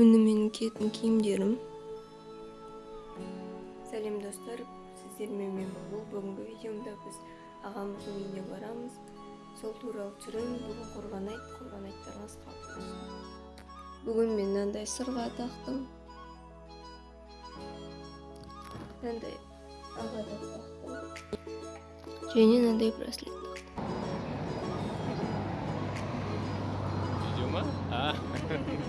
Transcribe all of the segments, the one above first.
міне менің киетін киімдерім сәлем достар сіздермен мен бұлбұл бүгінгі видеомда біз ағамыздың үйіне барамыз сол туралы түсіремін бүгін құрбан айт құрбан айттарыңыз құтты болсын бүгін мен мынандай сырға тақтым мынандай ағада тақтым және мынандай браслет тақтым Видео ма?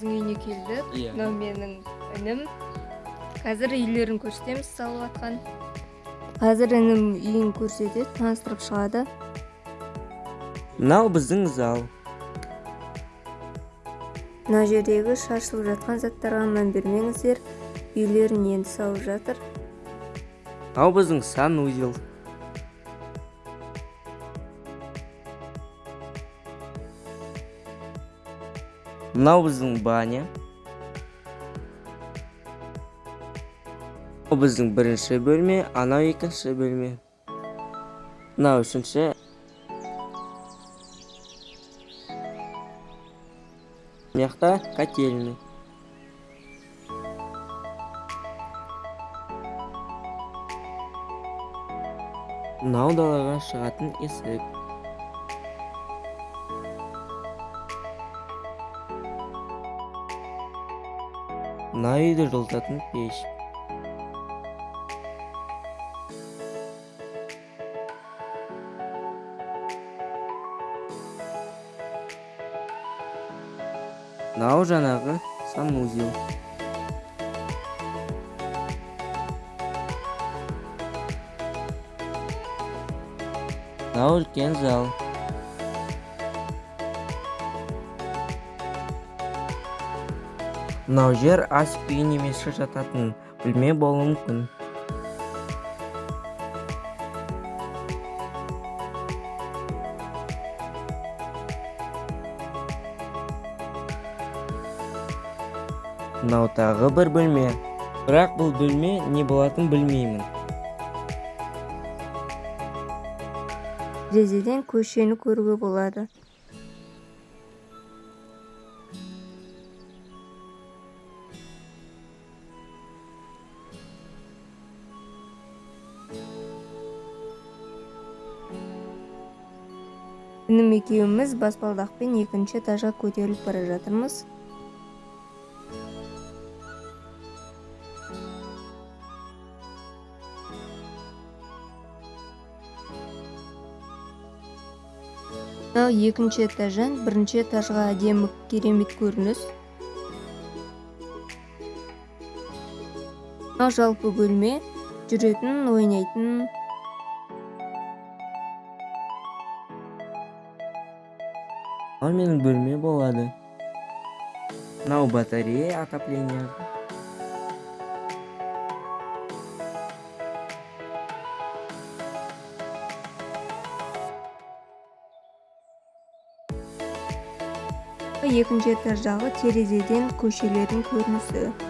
ағамыздың үйіне келдік. Иә. мынау менің інім. Қазір үйлерін көрсетеміз салып жатқан қазір інім үйін көрсетеді таныстырып шығады. Мынау біздің зал. Мына жердегі шашылып жатқан заттарға мән бермеңіздер. Үйлерін енді салып жатыр. Мынау біздің санузел мынау біздің баня мынау біздің бірінші бөлме анау екінші бөлме мынау үшінші мына жақта котельный мынау далаға шығатын есік үйді жылытатын пеш мынау жаңағы санузел мынау үлкен зал мынау жер ас үй немесе жататын. Бөлме болуы мүмкін. Мынау тағы бір бөлме. Бірақ бұл бөлме не болатынын білмеймін. Терезеден көшені көруге болады. Інім екеуміз баспалдақпен екінші этажға көтеріліп бара жатырмыз. Мынау екінші этаждан бірінші этажға әдемі керемет көрініс. Мынау жалпы бөлме жүретін ойнайтын мынау менің бөлме болады мынау батарея отопление. Екінші этаждағы терезеден көшелердің көрінісі.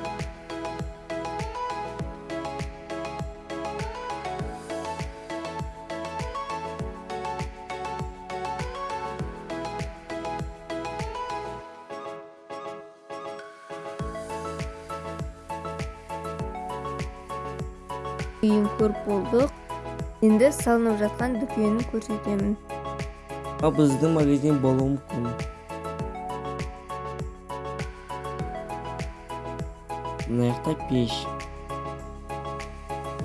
Үйін көріп болдық енді салынып жатқан дүкенін көрсетемін. Мынау біздің магазин болуы мүмкін мына жақта пеш.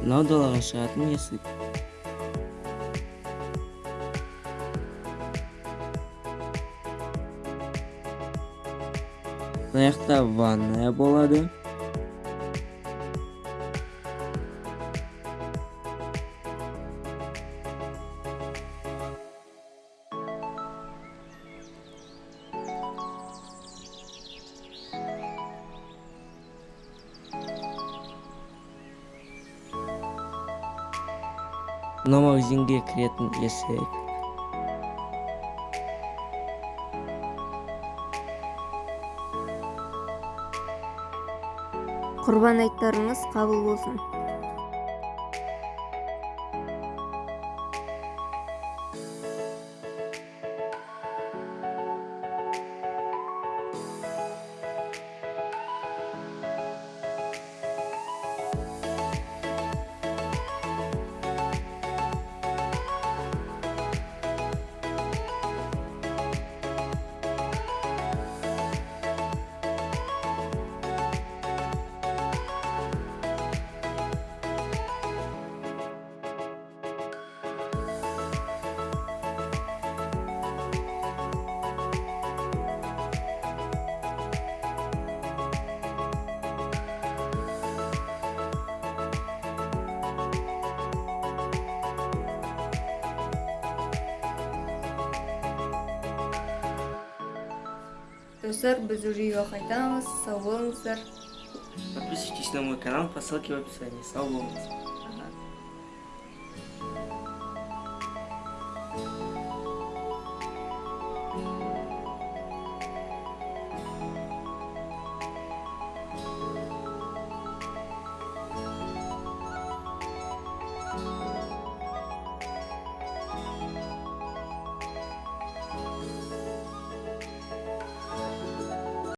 Мынау далаға шығатын есік. Мына жақта ванная болады. Мына магазинге кіретін есік құрбан айттарыңыз қабыл болсын. Достар біз уже қайтамыз сау болыңыздар подписывайтесь на мой канал по ссылке в описании. Сау болыңыз